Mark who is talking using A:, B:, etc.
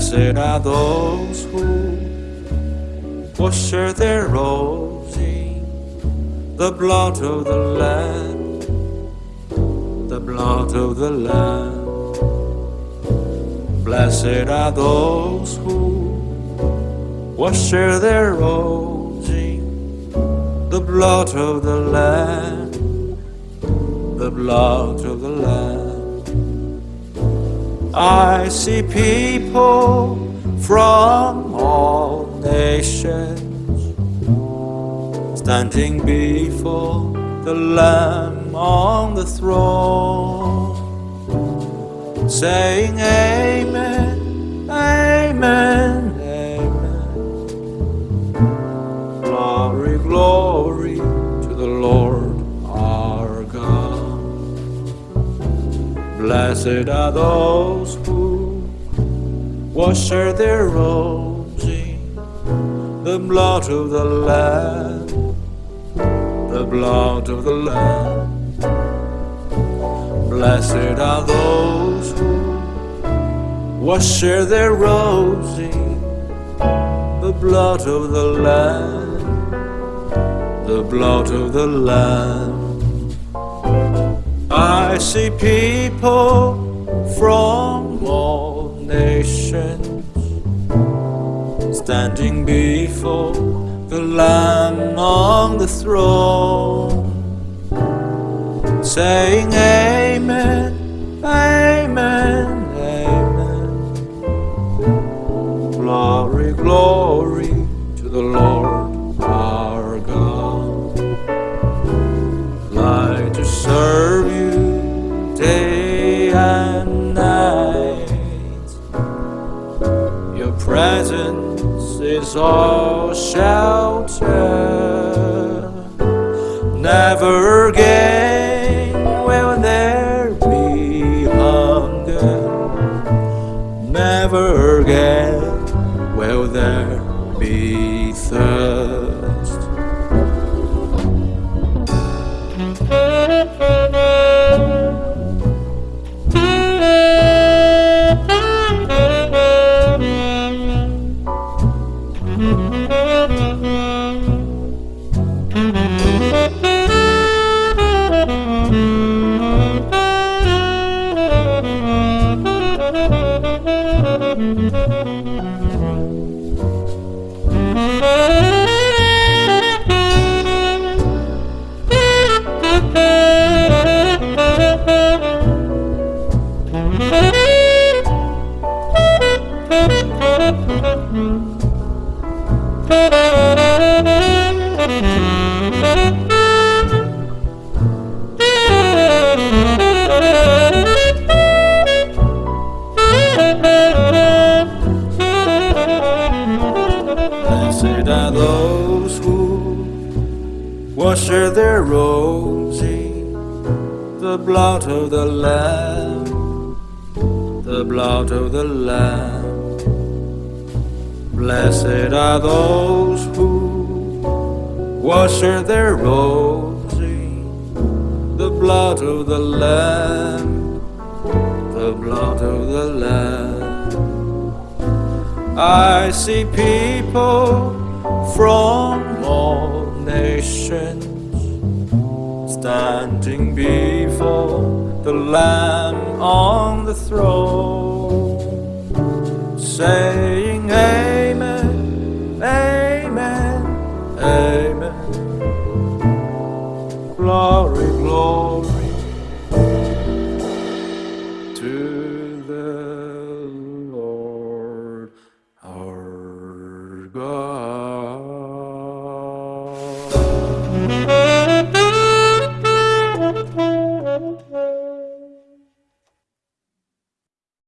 A: Blessed are those who wash their robes in the blood of the Lamb, the blood of the Lamb. Blessed are those who wash their robes in the blood of the Lamb, the blood of the Lamb. I see people from all nations standing before the Lamb on the throne, saying, Amen, Blessed are those who wash their robes in the blood of the Lamb, the blood of the Lamb. Blessed are those who wash their robes in the blood of the Lamb, the blood of the Lamb. I see people from all nations standing before the Lamb on the throne, saying, Amen, Amen, Amen. Glory, glory to the Lord shelter. Never again will there be hunger. Never again will there be thirst. Are those who wash their robes in the blood of the Lamb, the blood of the Lamb. Blessed are those who wash their robes in the blood of the Lamb, the blood of the Lamb. I see people from all nations standing before the Lamb on the throne, saying, Amen, Amen, Amen. Glory, glory to